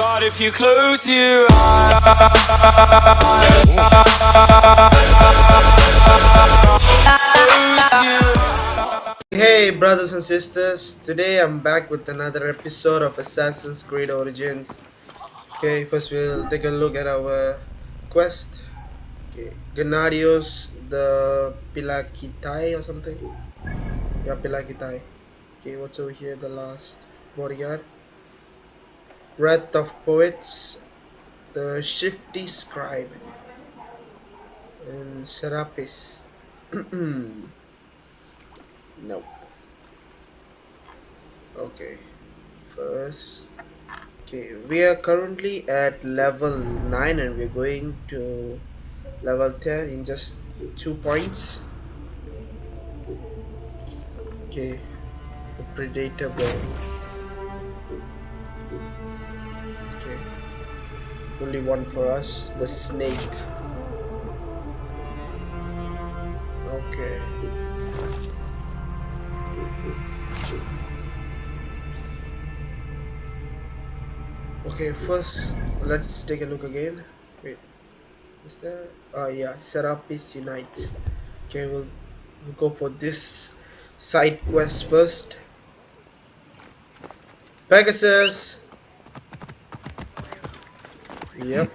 But if you close your eyes Hey brothers and sisters, today I'm back with another episode of Assassin's Creed Origins. Okay, first we'll take a look at our quest. Okay, Gennadios the Phylakitai or something. Yeah, Phylakitai. Okay, what's over here? The last bodyguard. Wrath of Poets, the Shifty Scribe, and Serapis. no. Okay, first. Okay, we are currently at level 9 and we're going to level 10 in just 2 points. Okay, the Predator Ball. Only one for us, the Snake. Okay. Okay, first let's take a look again. Wait, is there? Oh yeah, Serapis unites. Okay, we'll, we'll go for this side quest first. Pegasus. Yep.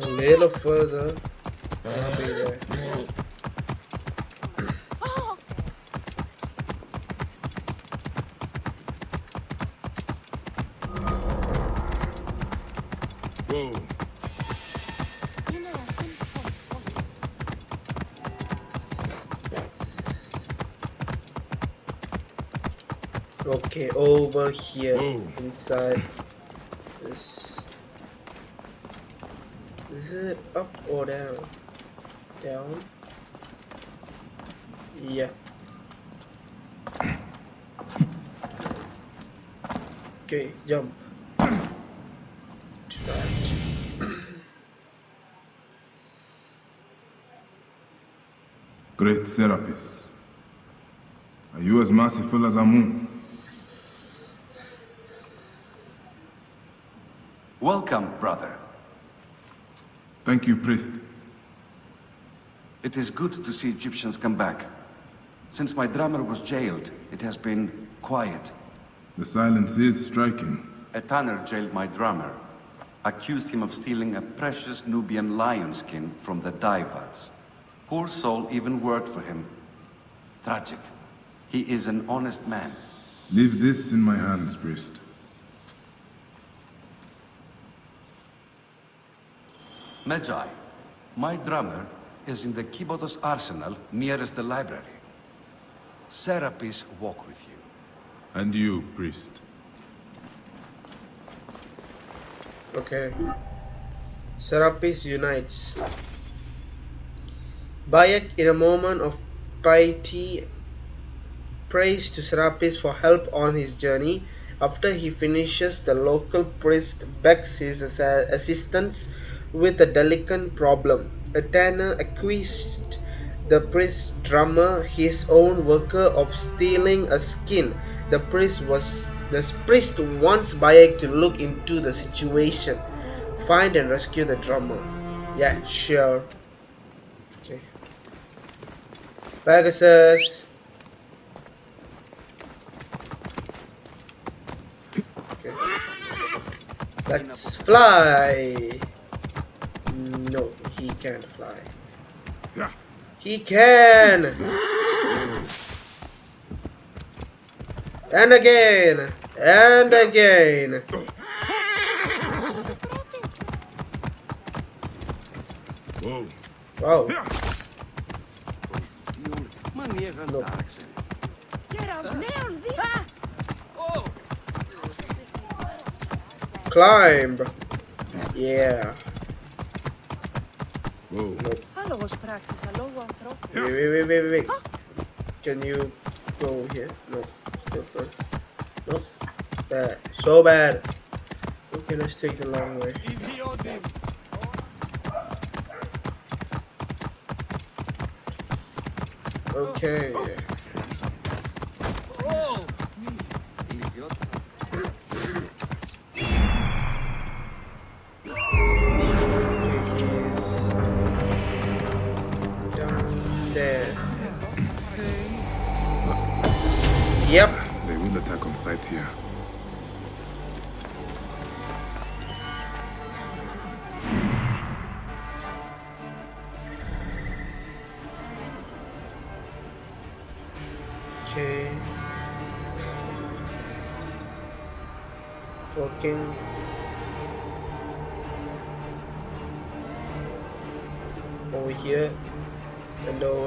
A little further. I'll be there. Whoa. Okay, over here Whoa. inside this. Is it up or down? Down. Yeah. Okay, jump. Right. Great Serapis. Are you as merciful as Amun? Welcome, brother. Thank you, priest. It is good to see Egyptians come back. Since my drummer was jailed, it has been quiet. The silence is striking. A tanner jailed my drummer, accused him of stealing a precious Nubian lion skin from the Daivads. Poor soul even worked for him. Tragic. He is an honest man. Leave this in my hands, priest. Medjay, my drummer is in the Kibotos arsenal nearest the library. Serapis walk with you. And you, priest. Okay. Serapis unites. Bayek, in a moment of piety, prays to Serapis for help on his journey. After he finishes, the local priest begs his assistance with a delicate problem. A tanner accused the priest drummer, his own worker, of stealing a skin. The priest was the priest wants Bayek to look into the situation, find and rescue the drummer. Yeah, sure. Okay. Pegasus. Okay. Let's fly. No, he can't fly. He can! And again! And again! Whoa. Whoa. No. Climb! Yeah. Whoa. Nope. Wait, wait, wait, wait, wait. Huh? Can you go here? No, still not. No. Bad. So bad. Okay, let's take the long way. Okay.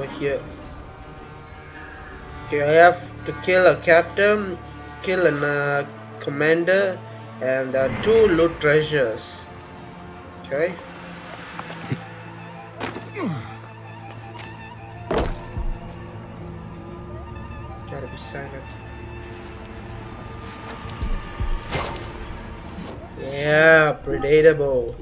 Over here. Okay, I have to kill a captain, kill a uh, commander, and two loot treasures. Okay. Gotta be silent. Yeah, predatable.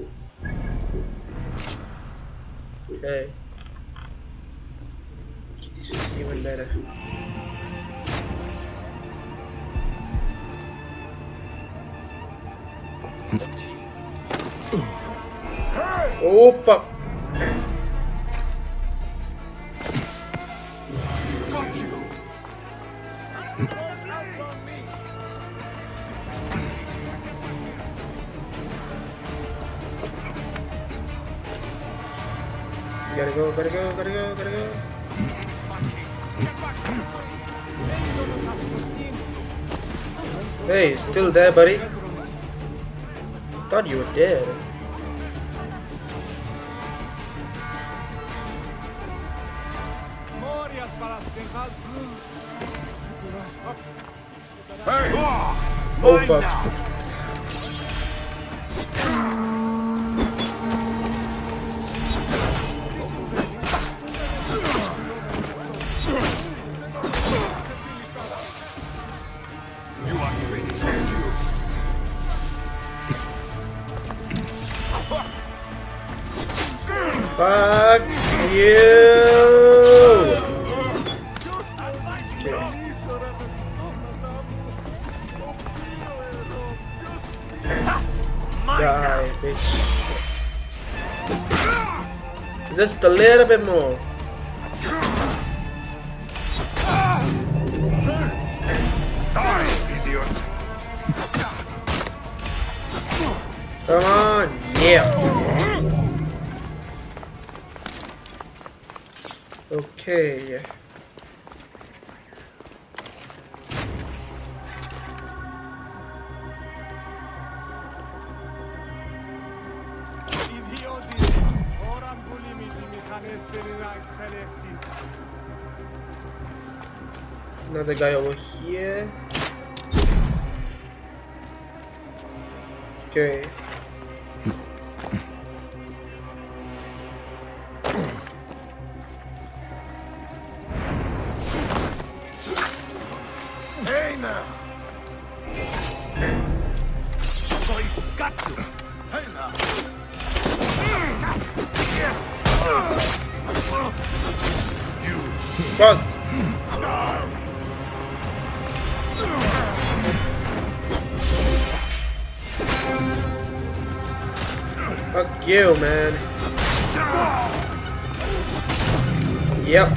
Hey, still there, buddy? Thought you were dead. Oh fuck. Okay. Another guy over here. You, man. Yep.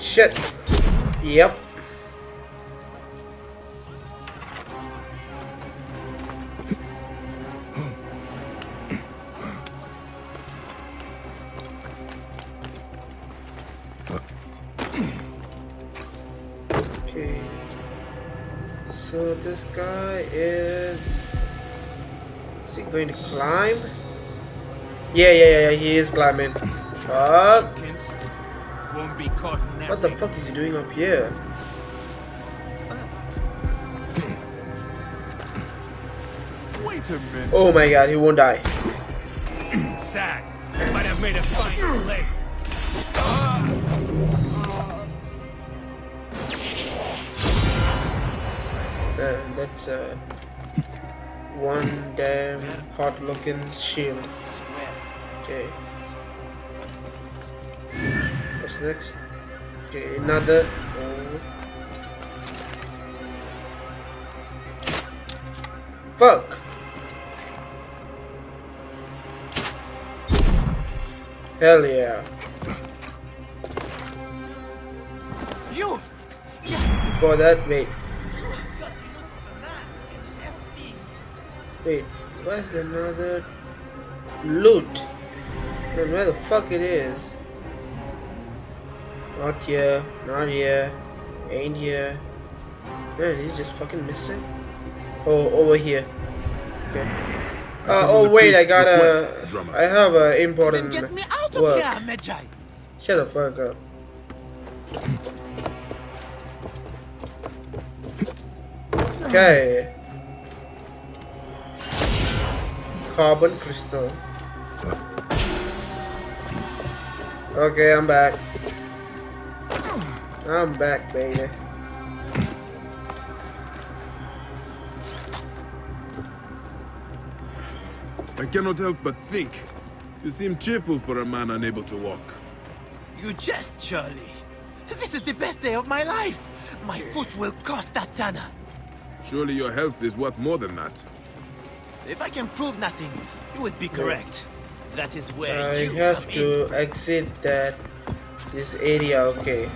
Shit. Yep. Guy is. Is he going to climb? Yeah, yeah, yeah, yeah, he is climbing. Fuck. won't be caught napping. What the fuck is he doing up here? Wait a minute. Oh my god, he won't die. Sad. Might have made a fine play. Uh, that's uh, one damn hot looking shield. Okay. What's next? Okay, another. Oh. Fuck! Hell yeah. You! For that, wait. Wait, where's the another loot? Man, where the fuck it is? Not here, not here, ain't here. Man, he's just fucking missing. Oh, over here. Okay. Uh, oh wait, I got a. I have a important get me out of work. here, Medjay! Shut the fuck up. Okay. Carbon crystal. Okay, I'm back. I'm back, baby. I cannot help but think. You seem cheerful for a man unable to walk. You jest, Charlie. This is the best day of my life. My foot will cost that tanner. Surely your health is worth more than that. If I can prove nothing, you would be correct. That is where I you have to in. exit that this area, okay.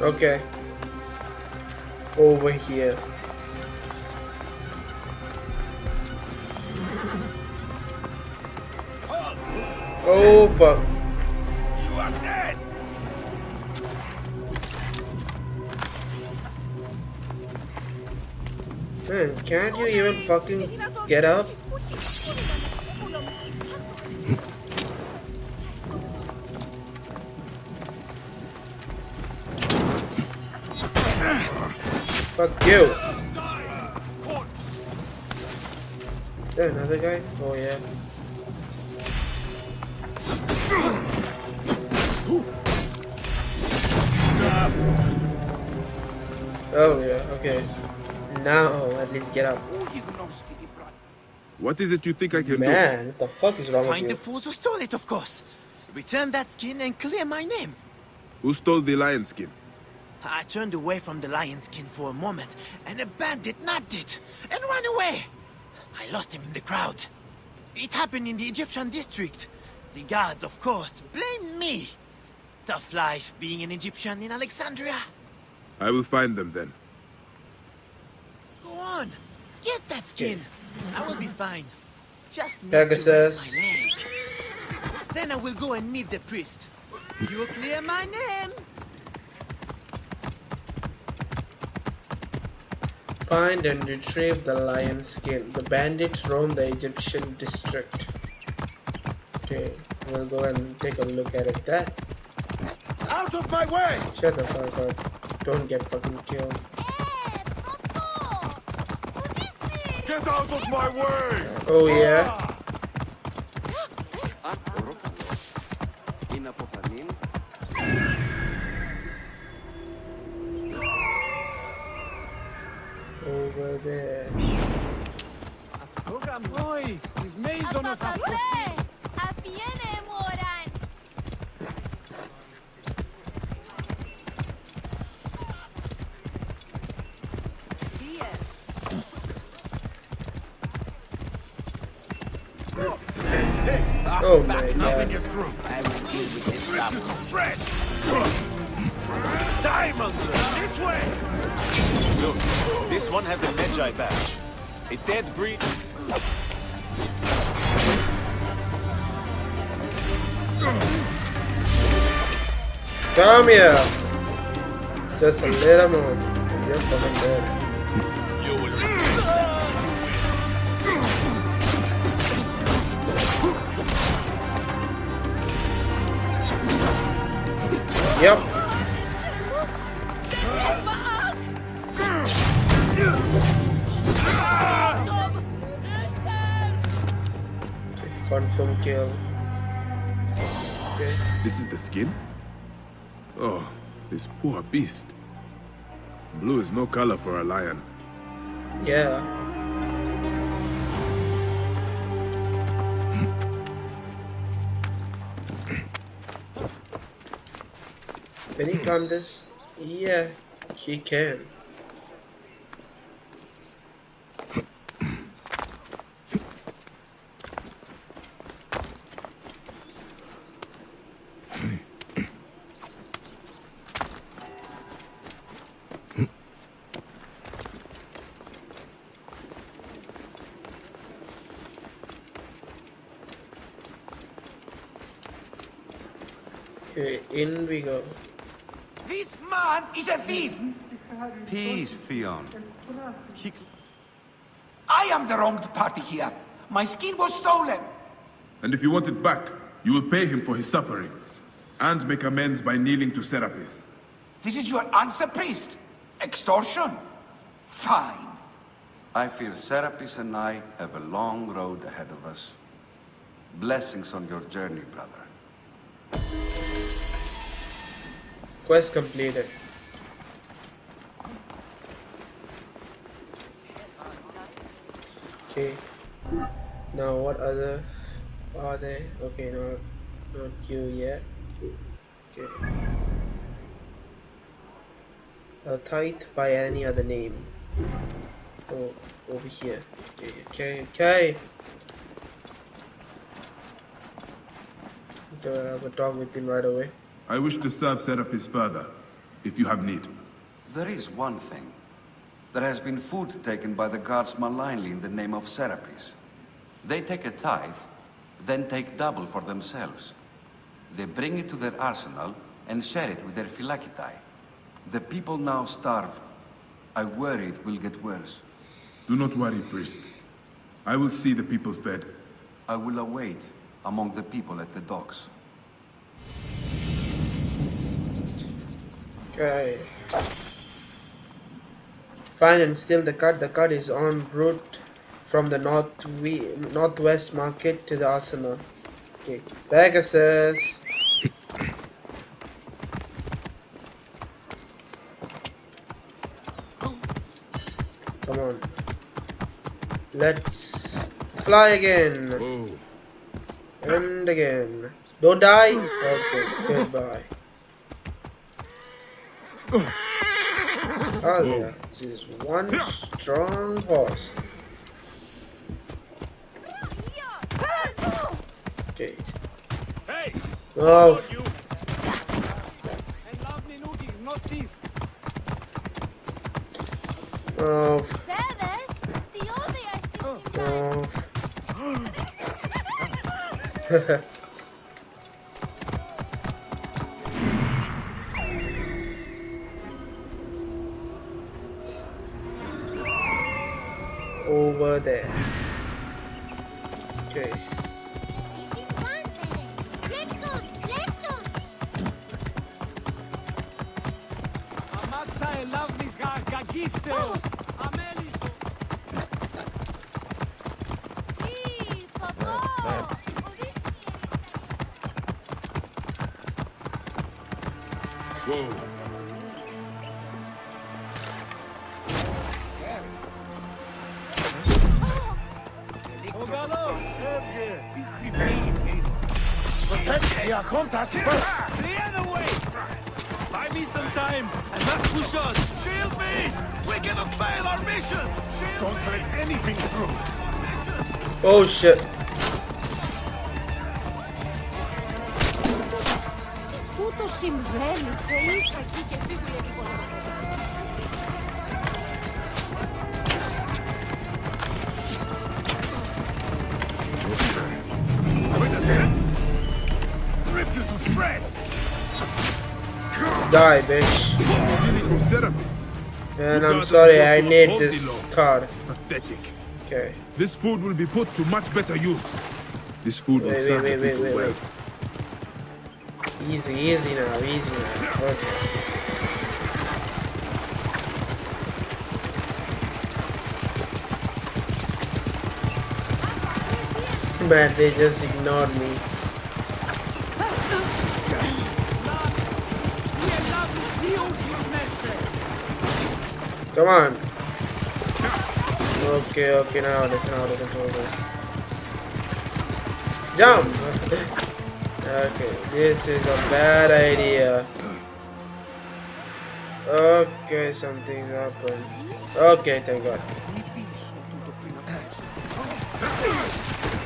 Okay. Over here. Oh fuck. You are dead! Man, can't you even fucking get up? Fuck you. Is there another guy? Oh yeah. Get up. What is it you think I can Man, what the fuck is wrong Find the with you? fools who stole it, of course. Return that skin and clear my name. Who stole the lion skin? I turned away from the lion skin for a moment, and a bandit nabbed it and ran away. I lost him in the crowd. It happened in the Egyptian district. The guards, of course, blame me. Tough life being an Egyptian in Alexandria. I will find them then. Go on, get that skin. I will be fine. Just need Pegasus. to rest my leg. Then I will go and meet the priest. You will clear my name. Find and retrieve the lion skin. The bandits roam the Egyptian district. Okay, we'll go and take a look at it. That Out of my way! shut the fuck up. Don't get fucking killed. Of my way! Oh yeah. Oh my god. gets through. I will deal with this stuff. Shreds! Diamonds! This way! Look, this one has a Medjay badge. A dead breed. Come here. Just a little more. You're fucking dead. Yep. Okay, confirm kill. Okay. This is the skin? Oh, this poor beast. Blue is no color for a lion. Yeah. Can he climb this? Yeah, he can. Okay, in we go. This man is a thief! Peace, Theon. He... I am the wronged party here. My skin was stolen. And if you want it back, you will pay him for his suffering. And make amends by kneeling to Serapis. This is your answer, priest? Extortion? Fine. I fear Serapis and I have a long road ahead of us. Blessings on your journey, brother. Quest completed. Okay. Now what other are they? Okay, not not you yet. Okay. A tithe by any other name. Oh, over here. Okay, okay, okay. Okay, I have a talk with him right away. I wish to serve Serapis further, if you have need. There is one thing. There has been food taken by the guards malignly in the name of Serapis. They take a tithe, then take double for themselves. They bring it to their arsenal and share it with their Phylakitai. The people now starve. I worry it will get worse. Do not worry, priest. I will see the people fed. I will await among the people at the docks. Okay. Fine and still the cut. The cut is en route from the north we northwest market to the arsenal. Okay. Pegasus. Come on. Let's fly again. Oh, And again. Don't die? Okay, goodbye. Oh mm. yeah, this is one strong horse. Okay. Hey! Oh, You! And love me nudi, nostis! oh, Ustedes, te odias, te oh. Over there. Oh, to shreds! Die, bitch. Greetings from Serapis. Man, You I'm sorry, I need this law. card. Pathetic. Okay. This food will be put to much better use. This food will Wait, serve wait, wait, wait, well. wait. Easy, easy now, easy now. Okay. Man, they just ignored me. Come on. Okay, okay, now understand how to control this. Jump! okay, this is a bad idea. Okay, something happened. Okay, thank God.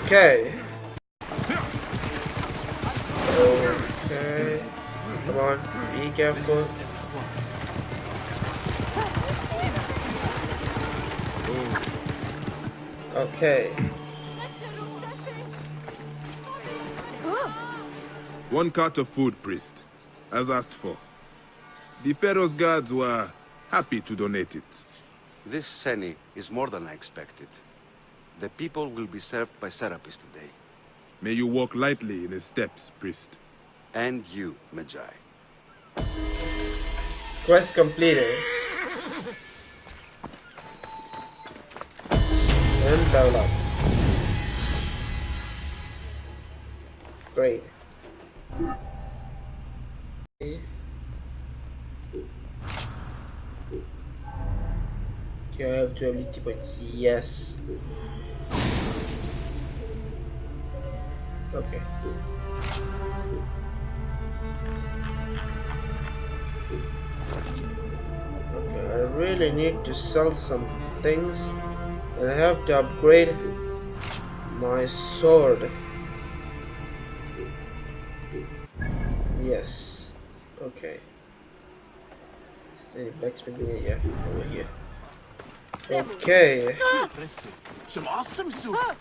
Okay. Okay. Come on, be careful. Okay. One cart of food, priest, as asked for. The Pharaoh's guards were happy to donate it. This Seni is more than I expected. The people will be served by Serapis today. May you walk lightly in his steps, priest. And you, Medjay. Quest completed. And level up. Great. Okay. Okay, I have two ability points. Yes. Okay. Okay, I really need to sell some things and I have to upgrade my sword. Yes. Okay. Is there any blacksmith here? Yeah, over here. Okay. Ah! Some awesome soup. Ah!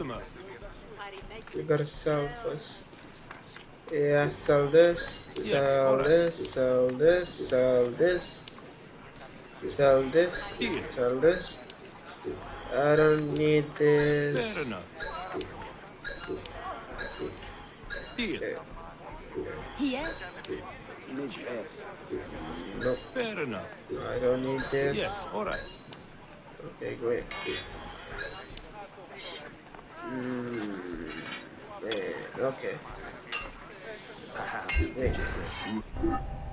Customer. We gotta sell first. Yeah, sell this, sell alright. this, sell this, sell this, sell this, Here. sell this. I don't need Fair this. enough. Deal. Okay, Here? nope, Fair enough. I don't need this. Yes, alright. Okay, great. Mm, man, okay.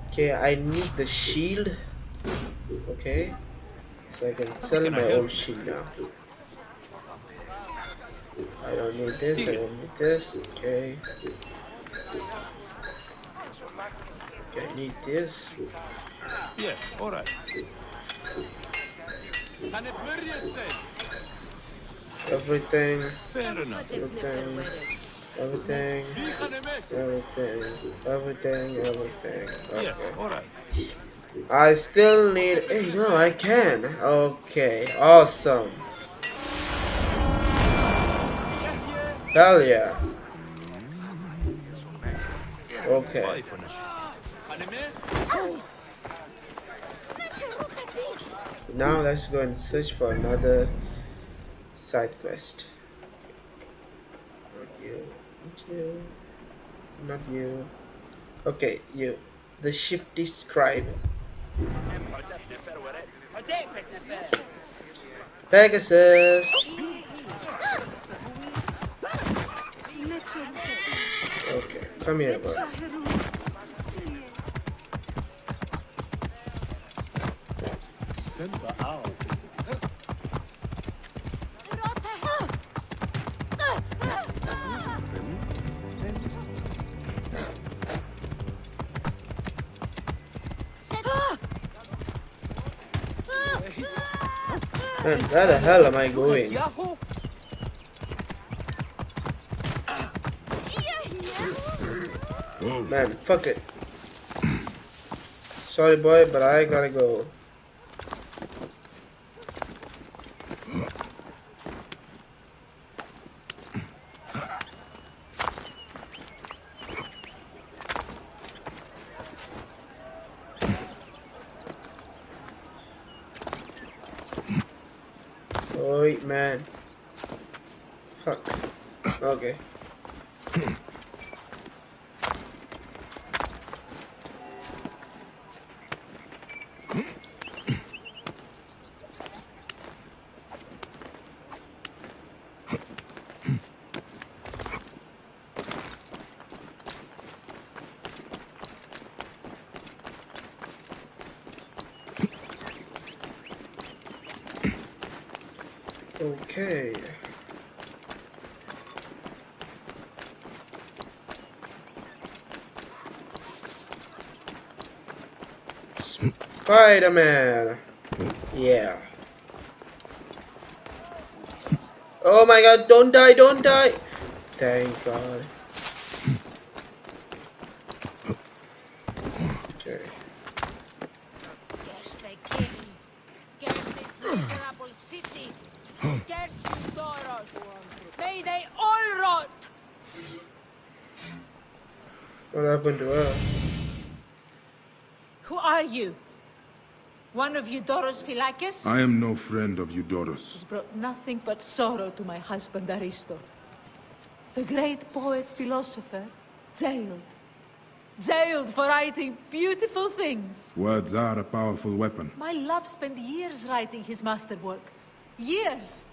Okay, I need the shield. Okay. So I can sell can my old shield now. I don't need this, I don't need this. Okay. Okay, I need this. Yes, alright. Everything, everything, everything, everything, everything, everything. Yes, Okay. alright. I still need. Hey, no, I can. Okay, awesome. Hell yeah. Okay. Bye for now. Now let's go and search for another side quest. Okay. Not you. Not you. Not you. Okay, you. The ship scribe. Pegasus. Okay, come here, boy. Man, where the hell am I going? Man, fuck it. Sorry, boy, but I gotta go. Oi, man. Fuck. Okay. Okay. Spider-Man. Yeah. Oh my god, don't die, don't die. Thank god. Of Eudoros Philakis? I am no friend of Eudoros. has brought nothing but sorrow to my husband Aristo. The great poet philosopher, jailed. Jailed for writing beautiful things. Words are a powerful weapon. My love spent years writing his masterwork. Years!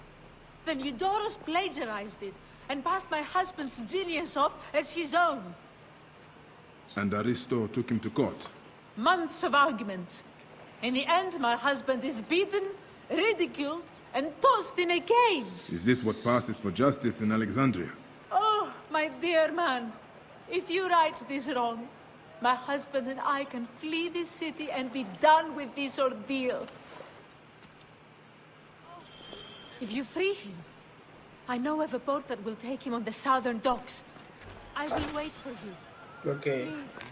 Then Eudoros plagiarized it and passed my husband's genius off as his own. And Aristo took him to court. Months of arguments. In the end, my husband is beaten, ridiculed, and tossed in a cage. Is this what passes for justice in Alexandria? Oh, my dear man, if you right this wrong, my husband and I can flee this city and be done with this ordeal. If you free him, I know of a boat that will take him on the southern docks. I will wait for you. Okay. Please.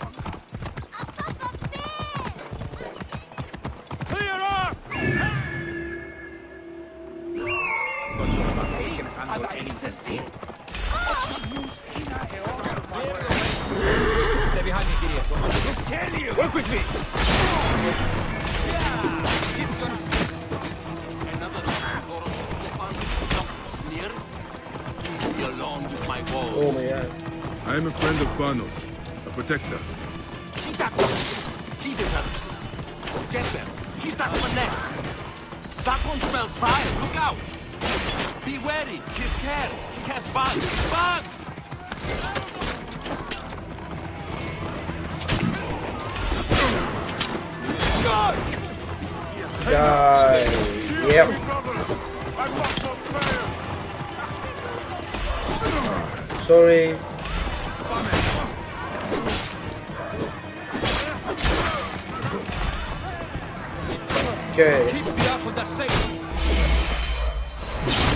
resisting. Stay behind me, Gideon. Work with me. Me. Oh my god. I am a friend of Banos, a protector. She that one. She deserves it. Get them. She's that one next. That one smells fire. Look out. Be wary. He's scared. He has bugs. Bugs! God! Die. Yep. Sorry. Okay.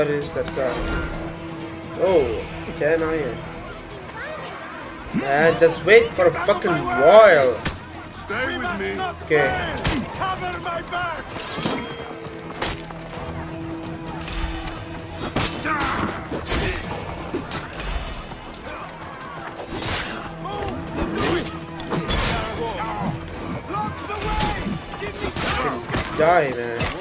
सारे सरकार ओ चैन आई Man, just wait for a fucking while. Stay with me. Okay. Cover my back. Die, man.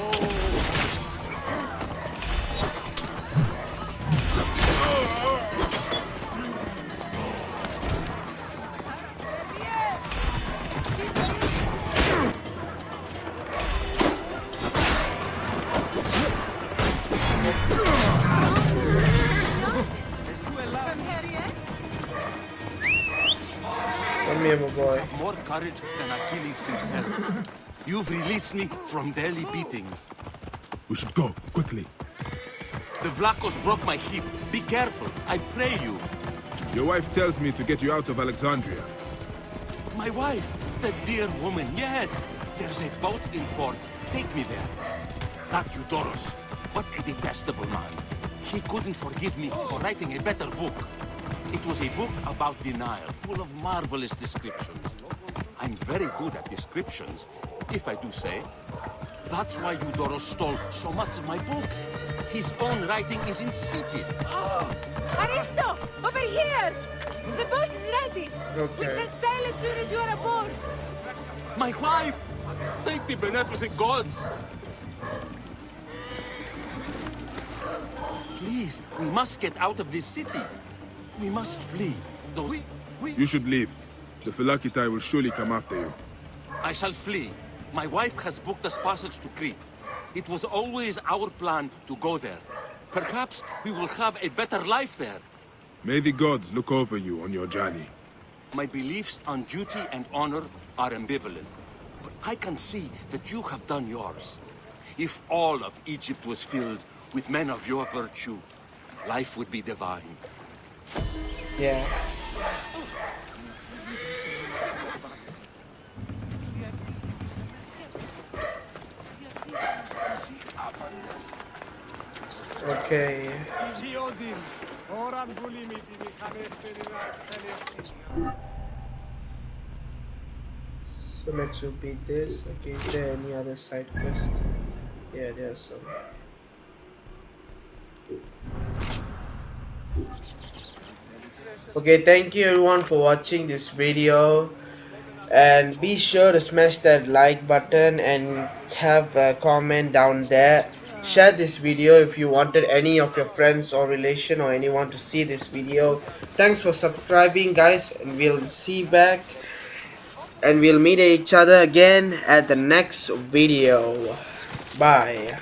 Courage than Achilles himself. You've released me from daily beatings. We should go, quickly. The Vlachos broke my hip. Be careful, I pray you. Your wife tells me to get you out of Alexandria. My wife, the dear woman, yes. There's a boat in port. Take me there. That Eudoros, what a detestable man. He couldn't forgive me for writing a better book. It was a book about the Nile, full of marvelous descriptions. I'm very good at descriptions, if I do say. That's why Eudoro stole so much of my book. His own writing is insipid. Oh, Aristo, over here! The boat is ready. We set sail as soon as you are aboard. My wife! Thank the beneficent gods! Please, we must get out of this city. We must flee. Those... You should leave. The Phylakitai will surely come after you. I shall flee. My wife has booked us passage to Crete. It was always our plan to go there. Perhaps we will have a better life there. May the gods look over you on your journey. My beliefs on duty and honor are ambivalent. But I can see that you have done yours. If all of Egypt was filled with men of your virtue, life would be divine. Yeah. Okay. So let's be this. Okay, is there any other side quest? Yeah, there's some. Okay, thank you everyone for watching this video and be sure to smash that like button and have a comment down there share this video if you wanted any of your friends or relation or anyone to see this video. Thanks for subscribing guys and we'll see back. And we'll meet each other again at the next video. Bye